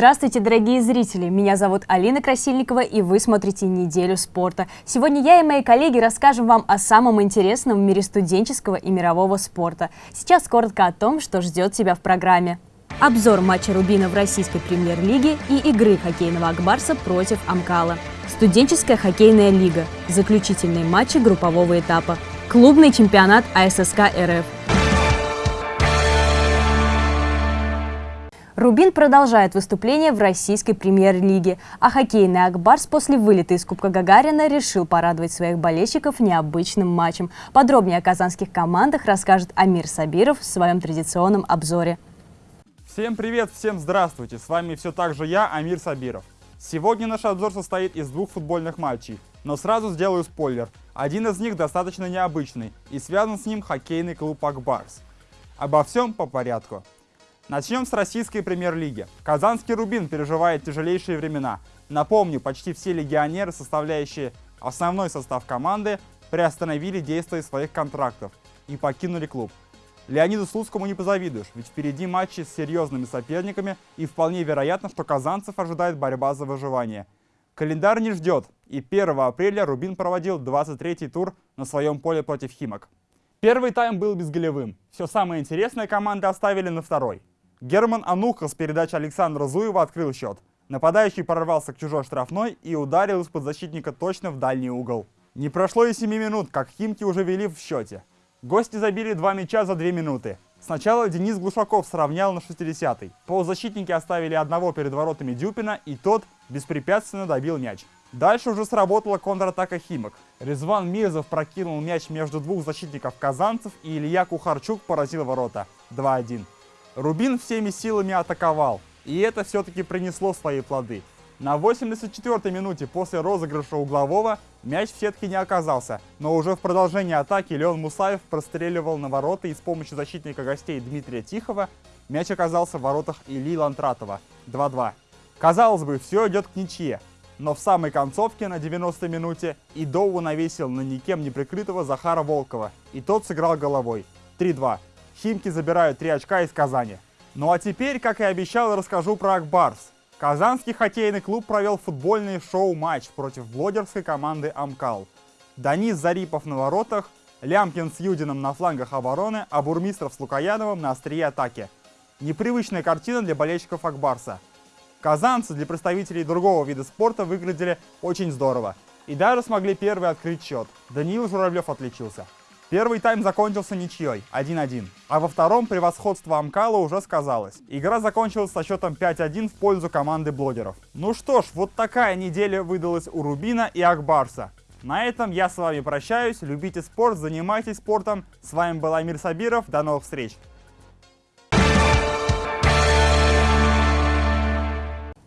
Здравствуйте, дорогие зрители! Меня зовут Алина Красильникова, и вы смотрите «Неделю спорта». Сегодня я и мои коллеги расскажем вам о самом интересном в мире студенческого и мирового спорта. Сейчас коротко о том, что ждет тебя в программе. Обзор матча Рубина в российской премьер-лиге и игры хоккейного Акбарса против Амкала. Студенческая хоккейная лига. Заключительные матчи группового этапа. Клубный чемпионат АССК РФ. Рубин продолжает выступление в российской премьер-лиге, а хоккейный Акбарс после вылета из Кубка Гагарина решил порадовать своих болельщиков необычным матчем. Подробнее о казанских командах расскажет Амир Сабиров в своем традиционном обзоре. Всем привет, всем здравствуйте! С вами все так же я, Амир Сабиров. Сегодня наш обзор состоит из двух футбольных матчей, но сразу сделаю спойлер. Один из них достаточно необычный и связан с ним хоккейный клуб Акбарс. Обо всем по порядку. Начнем с российской премьер-лиги. Казанский Рубин переживает тяжелейшие времена. Напомню, почти все легионеры, составляющие основной состав команды, приостановили действие своих контрактов и покинули клуб. Леониду Слуцкому не позавидуешь, ведь впереди матчи с серьезными соперниками и вполне вероятно, что казанцев ожидает борьба за выживание. Календарь не ждет, и 1 апреля Рубин проводил 23-й тур на своем поле против Химок. Первый тайм был безголевым. Все самое интересное команды оставили на второй. Герман Ануха с передачи Александра Зуева открыл счет. Нападающий прорвался к чужой штрафной и ударил из-под защитника точно в дальний угол. Не прошло и 7 минут, как Химки уже вели в счете. Гости забили два мяча за 2 минуты. Сначала Денис Глушаков сравнял на 60-й. Полузащитники оставили одного перед воротами Дюпина, и тот беспрепятственно добил мяч. Дальше уже сработала контратака Химок. Резван Мирзов прокинул мяч между двух защитников казанцев, и Илья Кухарчук поразил ворота. 2-1. Рубин всеми силами атаковал, и это все-таки принесло свои плоды. На 84-й минуте после розыгрыша углового мяч в сетке не оказался, но уже в продолжении атаки Леон Мусаев простреливал на ворота и с помощью защитника гостей Дмитрия Тихова мяч оказался в воротах Ильи Лантратова 2-2. Казалось бы, все идет к ничье, но в самой концовке на 90-й минуте Идову навесил на никем не прикрытого Захара Волкова, и тот сыграл головой 3-2. Химки забирают 3 очка из Казани. Ну а теперь, как и обещал, расскажу про Акбарс. Казанский хоккейный клуб провел футбольный шоу-матч против блогерской команды «Амкал». Данис Зарипов на воротах, Лямкин с Юдином на флангах обороны, а Бурмистров с Лукояновым на острие атаки. Непривычная картина для болельщиков Акбарса. Казанцы для представителей другого вида спорта выглядели очень здорово. И даже смогли первый открыть счет. Даниил Журавлев отличился. Первый тайм закончился ничьей, 1-1. А во втором превосходство Амкала уже сказалось. Игра закончилась со счетом 5-1 в пользу команды блогеров. Ну что ж, вот такая неделя выдалась у Рубина и Акбарса. На этом я с вами прощаюсь. Любите спорт, занимайтесь спортом. С вами был Амир Сабиров. До новых встреч!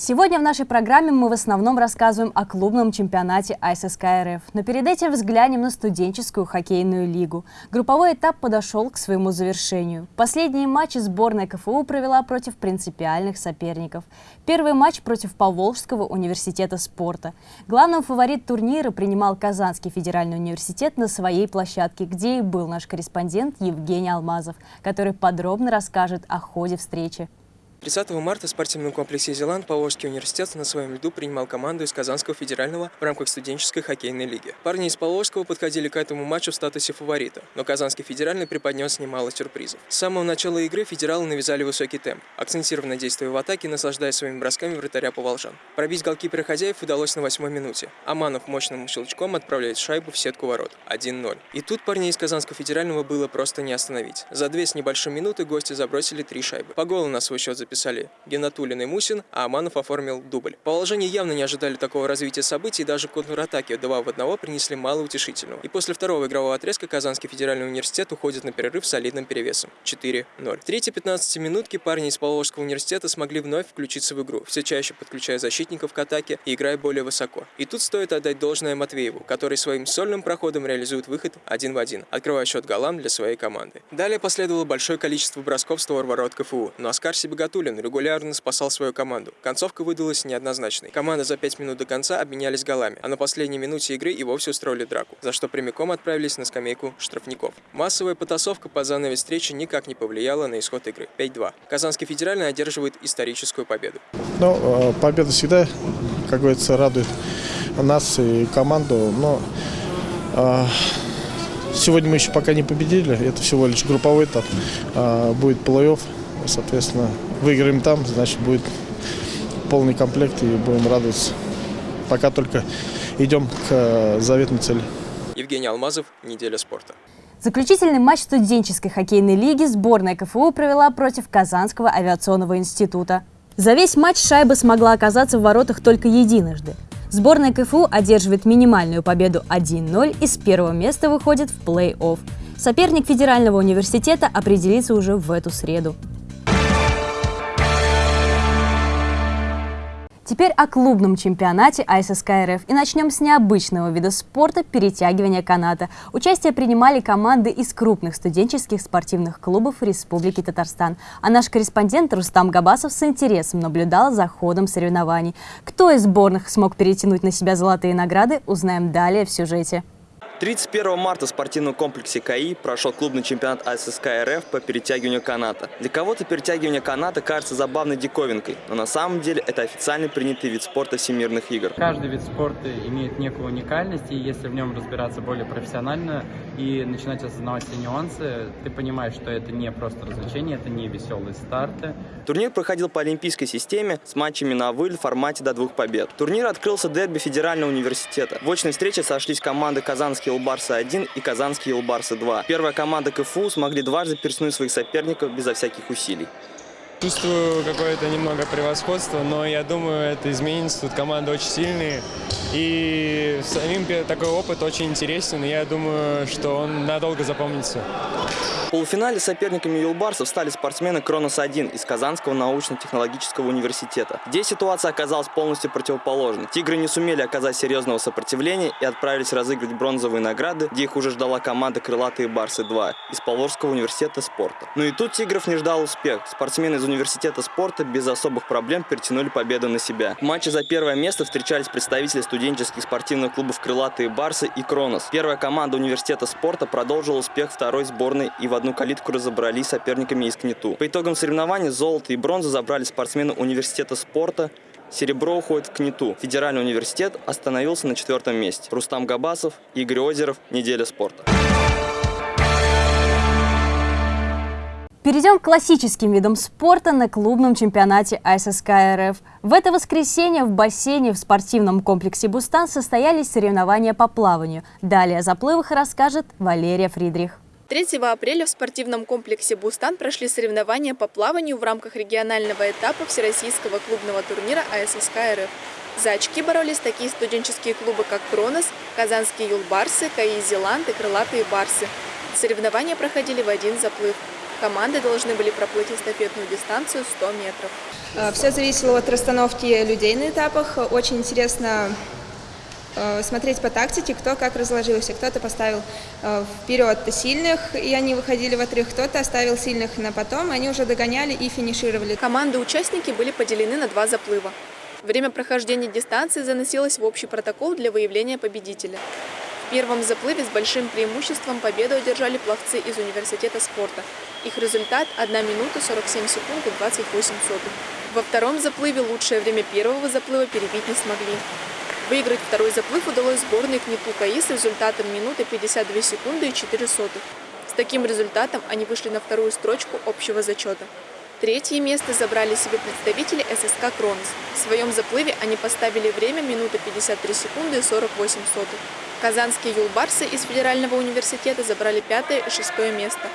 Сегодня в нашей программе мы в основном рассказываем о клубном чемпионате АССК РФ, но перед этим взглянем на студенческую хоккейную лигу. Групповой этап подошел к своему завершению. Последние матчи сборная КФУ провела против принципиальных соперников. Первый матч против Поволжского университета спорта. Главным фаворит турнира принимал Казанский федеральный университет на своей площадке, где и был наш корреспондент Евгений Алмазов, который подробно расскажет о ходе встречи. 30 марта в спортивном комплексе «Зеланд» Поволжский университет на своем льду принимал команду из Казанского федерального в рамках студенческой хоккейной лиги. Парни из Поволжского подходили к этому матчу в статусе фаворита, но Казанский федеральный преподнес немало сюрпризов. С самого начала игры федералы навязали высокий темп, акцентированно действуя в атаке, наслаждаясь своими бросками вратаря поволжан. Пробить голкипера хозяев удалось на восьмой минуте. Аманов мощным щелчком отправляет шайбу в сетку ворот. 1-0. И тут парней из Казанского федерального было просто не остановить. За две с небольшим минуты гости забросили три шайбы. По голу на свой счет записали Геннатулин и Мусин, а Аманов оформил дубль. Положение явно не ожидали такого развития событий, и даже контратаки 2 в 1 принесли мало утешительного. И после второго игрового отрезка Казанский федеральный университет уходит на перерыв с солидным перевесом 4-0. В третьей 15 минутки парни из Поволжского университета смогли вновь включиться в игру, все чаще подключая защитников к атаке и играя более высоко. И тут стоит отдать должное Матвееву, который своим сольным проходом реализует выход один в один, открывая счет голам для своей команды. Далее последовало большое количество бросков створ ворот КФУ, но Оскар Себегатур Нигматуллин регулярно спасал свою команду. Концовка выдалась неоднозначной. Команда за пять минут до конца обменялись голами, а на последней минуте игры и вовсе устроили драку, за что прямиком отправились на скамейку штрафников. Массовая потасовка по занавес встречи никак не повлияла на исход игры. 5-2. Казанский федеральный одерживает историческую победу. Ну, э, победа всегда, как говорится, радует нас и команду, но э, сегодня мы еще пока не победили, это всего лишь групповой этап, э, будет плей-офф, соответственно, выиграем там, значит, будет полный комплект и будем радоваться. Пока только идем к э, заветной цели. Евгений Алмазов, «Неделя спорта». Заключительный матч студенческой хоккейной лиги сборная КФУ провела против Казанского авиационного института. За весь матч шайба смогла оказаться в воротах только единожды. Сборная КФУ одерживает минимальную победу 1-0 и с первого места выходит в плей-офф. Соперник федерального университета определится уже в эту среду. Теперь о клубном чемпионате АССК РФ. И начнем с необычного вида спорта – перетягивания каната. Участие принимали команды из крупных студенческих спортивных клубов Республики Татарстан. А наш корреспондент Рустам Габасов с интересом наблюдал за ходом соревнований. Кто из сборных смог перетянуть на себя золотые награды, узнаем далее в сюжете. 31 марта в спортивном комплексе КАИ прошел клубный чемпионат АССК РФ по перетягиванию каната. Для кого-то перетягивание каната кажется забавной диковинкой, но на самом деле это официально принятый вид спорта всемирных игр. Каждый вид спорта имеет некую уникальность, и если в нем разбираться более профессионально и начинать осознавать все нюансы, ты понимаешь, что это не просто развлечение, это не веселые старты. Турнир проходил по олимпийской системе с матчами на выль в формате до двух побед. Турнир открылся дерби Федерального университета. В очной встрече сошлись команды Казанский Казанские Елбарсы-1 и Казанские Елбарсы-2. Первая команда КФУ смогли дважды переснуть своих соперников безо всяких усилий. Чувствую какое-то немного превосходство, но я думаю, это изменится. Тут команды очень сильные. И самим такой опыт очень интересен. И я думаю, что он надолго запомнится. В полуфинале соперниками Юлбарсов стали спортсмены Кронос-1 из Казанского научно-технологического университета. Здесь ситуация оказалась полностью противоположной. Тигры не сумели оказать серьезного сопротивления и отправились разыгрывать бронзовые награды, где их уже ждала команда Крылатые Барсы-2 из Павловского университета спорта. Но и тут Тигров не ждал успех. Спортсмены из университета спорта без особых проблем перетянули победу на себя. В матче за первое место встречались представители студенческих спортивных клубов «Крылатые Барсы» и «Кронос». Первая команда университета спорта продолжила успех второй сборной и в одну калитку разобрались соперниками из КНИТУ. По итогам соревнований золото и бронзу забрали спортсмены университета спорта, Серебро уходит в КНИТУ. Федеральный университет остановился на четвертом месте. Рустам Габасов, Игорь Озеров, Неделя спорта. Перейдем к классическим видам спорта на клубном чемпионате АССК РФ. В это воскресенье в бассейне в спортивном комплексе «Бустан» состоялись соревнования по плаванию. Далее о заплывах расскажет Валерия Фридрих. 3 апреля в спортивном комплексе «Бустан» прошли соревнования по плаванию в рамках регионального этапа Всероссийского клубного турнира АССК РФ. За очки боролись такие студенческие клубы, как «Кронос», «Казанские юлбарсы», «КАИ Зеланд» и «Крылатые барсы». Соревнования проходили в один заплыв. Команды должны были проплыть эстафетную дистанцию 100 метров. А, Все зависело от расстановки людей на этапах. Очень интересно Э, смотреть по тактике, кто как разложился. Кто-то поставил э, вперед сильных, и они выходили в отрыв, кто-то оставил сильных на потом, и они уже догоняли и финишировали. Команды-участники были поделены на два заплыва. Время прохождения дистанции заносилось в общий протокол для выявления победителя. В первом заплыве с большим преимуществом победу одержали пловцы из университета спорта. Их результат – 1 минута 47 секунд и 28 сотых. Во втором заплыве лучшее время первого заплыва перебить не смогли. Выиграть второй заплыв удалось сборной КНИТУ КАИ с результатом минуты 52 секунды и 4 сотых. С таким результатом они вышли на вторую строчку общего зачета. Третье место забрали себе представители ССК «Кронос». В своем заплыве они поставили время минуты 53 секунды и 48 сотых. Казанские юлбарсы из Федерального университета забрали пятое и шестое место.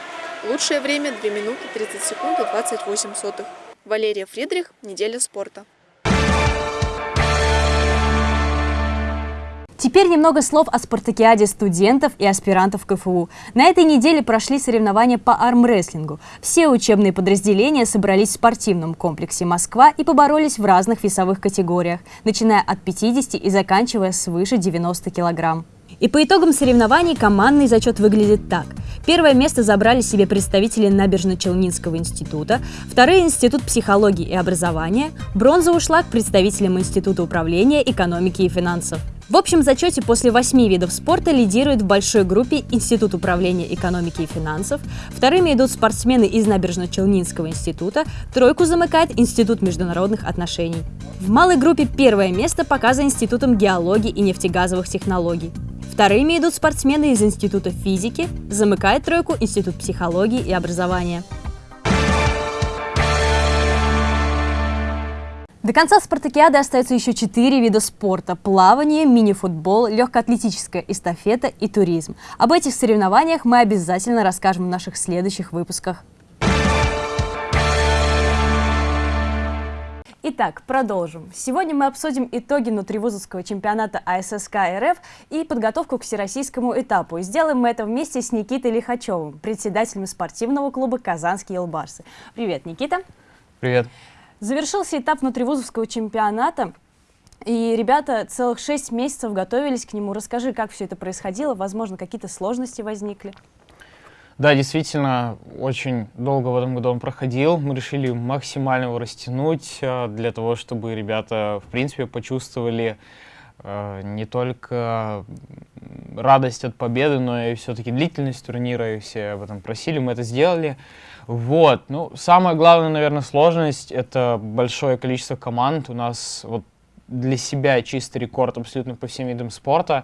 Лучшее время 2 минуты 30 секунд и 28 сотых. Валерия Фридрих, «Неделя спорта». Теперь немного слов о спартакиаде студентов и аспирантов КФУ. На этой неделе прошли соревнования по армрестлингу. Все учебные подразделения собрались в спортивном комплексе «Москва» и поборолись в разных весовых категориях, начиная от 50 и заканчивая свыше 90 килограмм. И по итогам соревнований командный зачет выглядит так. Первое место забрали себе представители Набережно-Челнинского института, второе – Институт психологии и образования, бронза ушла к представителям Института управления, экономики и финансов. В общем зачете после восьми видов спорта лидирует в большой группе Институт управления экономики и финансов, вторыми идут спортсмены из Набережно-Челнинского института, тройку замыкает Институт международных отношений. В малой группе первое место показано Институтом геологии и нефтегазовых технологий. Вторыми идут спортсмены из Института физики, замыкает тройку Институт психологии и образования. До конца спартакиады остается еще четыре вида спорта – плавание, мини-футбол, легкоатлетическая эстафета и туризм. Об этих соревнованиях мы обязательно расскажем в наших следующих выпусках. Итак, продолжим. Сегодня мы обсудим итоги внутривузовского чемпионата АССК РФ и подготовку к всероссийскому этапу. И сделаем мы это вместе с Никитой Лихачевым, председателем спортивного клуба «Казанские Елбарсы». Привет, Никита. Привет. Завершился этап внутривузовского чемпионата, и ребята целых шесть месяцев готовились к нему. Расскажи, как все это происходило, возможно, какие-то сложности возникли. Да, действительно, очень долго в этом году он проходил. Мы решили максимально его растянуть э, для того, чтобы ребята, в принципе, почувствовали не только радость от победы, но и все-таки длительность турнира, и все об этом просили, мы это сделали. Вот, ну, самая главная, наверное, сложность — это большое количество команд. У нас вот для себя чистый рекорд абсолютно по всем видам спорта.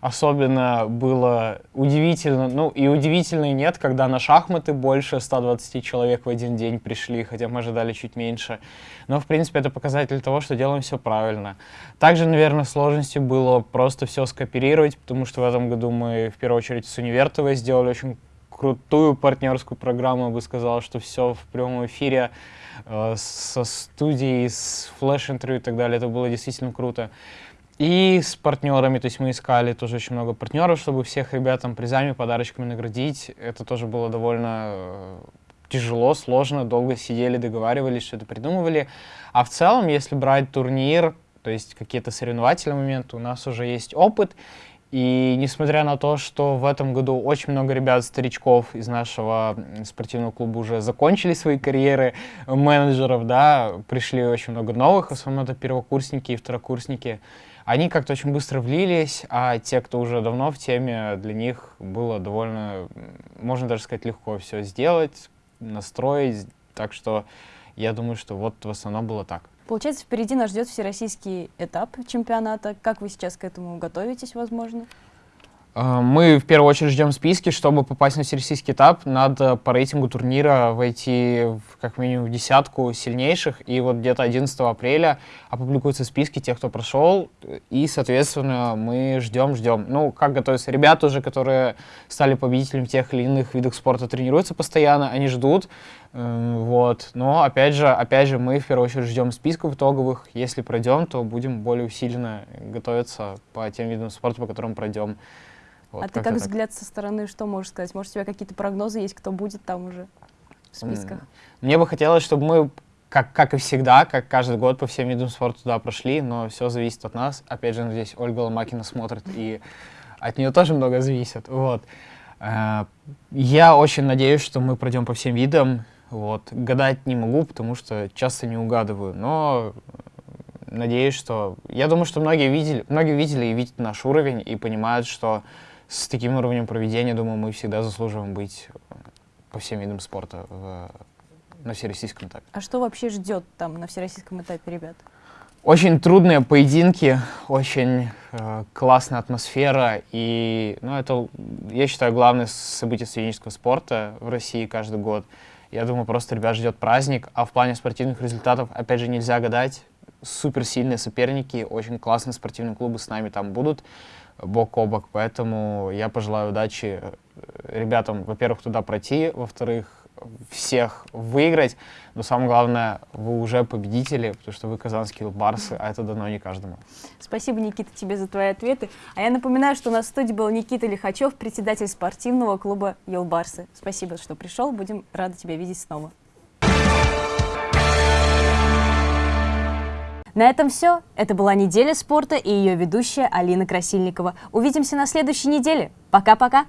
Особенно было удивительно, ну и удивительно и нет, когда на шахматы больше 120 человек в один день пришли, хотя мы ожидали чуть меньше. Но, в принципе, это показатель того, что делаем все правильно. Также, наверное, сложностью было просто все скооперировать, потому что в этом году мы, в первую очередь, с Универтовой сделали очень крутую партнерскую программу, я бы сказал, что все в прямом эфире, э, со студией, с флеш-интервью и так далее. Это было действительно круто. И с партнерами, то есть мы искали тоже очень много партнеров, чтобы всех ребят там призами, подарочками наградить. Это тоже было довольно э, тяжело, сложно, долго сидели, договаривались, что-то придумывали. А в целом, если брать турнир, то есть какие-то соревновательные моменты, у нас уже есть опыт, и несмотря на то, что в этом году очень много ребят-старичков из нашего спортивного клуба уже закончили свои карьеры менеджеров, да, пришли очень много новых, в основном это первокурсники и второкурсники, они как-то очень быстро влились, а те, кто уже давно в теме, для них было довольно, можно даже сказать, легко все сделать, настроить, так что я думаю, что вот в основном было так. Получается, впереди нас ждет всероссийский этап чемпионата. Как вы сейчас к этому готовитесь, возможно? А, мы в первую очередь ждем списки, чтобы попасть на всероссийский этап. Надо по рейтингу турнира войти в, как минимум в десятку сильнейших. И вот где-то 11 апреля опубликуются списки тех, кто прошел. И, соответственно, мы ждем, ждем. Ну, как готовятся ребята уже, которые стали победителями тех или иных видов спорта, тренируются постоянно, они ждут. Эм, вот. Но, опять же, опять же, мы в первую очередь ждем списков итоговых. Если пройдем, то будем более усиленно готовиться по тем видам спорта, по которым пройдем. Вот, а ты как взгляд со стороны что можешь сказать? Может, у тебя какие-то прогнозы есть, кто будет там уже в списках? Мне бы хотелось, чтобы мы, как, как и всегда, как каждый год по всем видам спорта туда прошли, но все зависит от нас. Опять же, здесь Ольга Ломакина смотрит, и от нее тоже много зависит. Вот. Э, я очень надеюсь, что мы пройдем по всем видам. Вот. Гадать не могу, потому что часто не угадываю, но надеюсь, что... Я думаю, что многие видели, многие видели и видят наш уровень и понимают, что с таким уровнем проведения, думаю, мы всегда заслуживаем быть э, по всем видам спорта в, на всероссийском этапе. А что вообще ждет там на всероссийском этапе ребят? Очень трудные поединки, очень э, классная атмосфера, и ну, это, я считаю, главное событие студенческого спорта в России каждый год. Я думаю, просто ребят ждет праздник, а в плане спортивных результатов, опять же, нельзя гадать. Суперсильные соперники, очень классные спортивные клубы с нами там будут бок о бок. Поэтому я пожелаю удачи э, ребятам, во-первых, туда пройти, во-вторых, всех выиграть, но самое главное, вы уже победители, потому что вы казанские барсы, а это дано не каждому. Спасибо, Никита, тебе за твои ответы. А я напоминаю, что у нас в студии был Никита Лихачев, председатель спортивного клуба Елбарсы. Спасибо, что пришел, будем рады тебя видеть снова. На этом все. Это была неделя спорта и ее ведущая Алина Красильникова. Увидимся на следующей неделе. Пока-пока.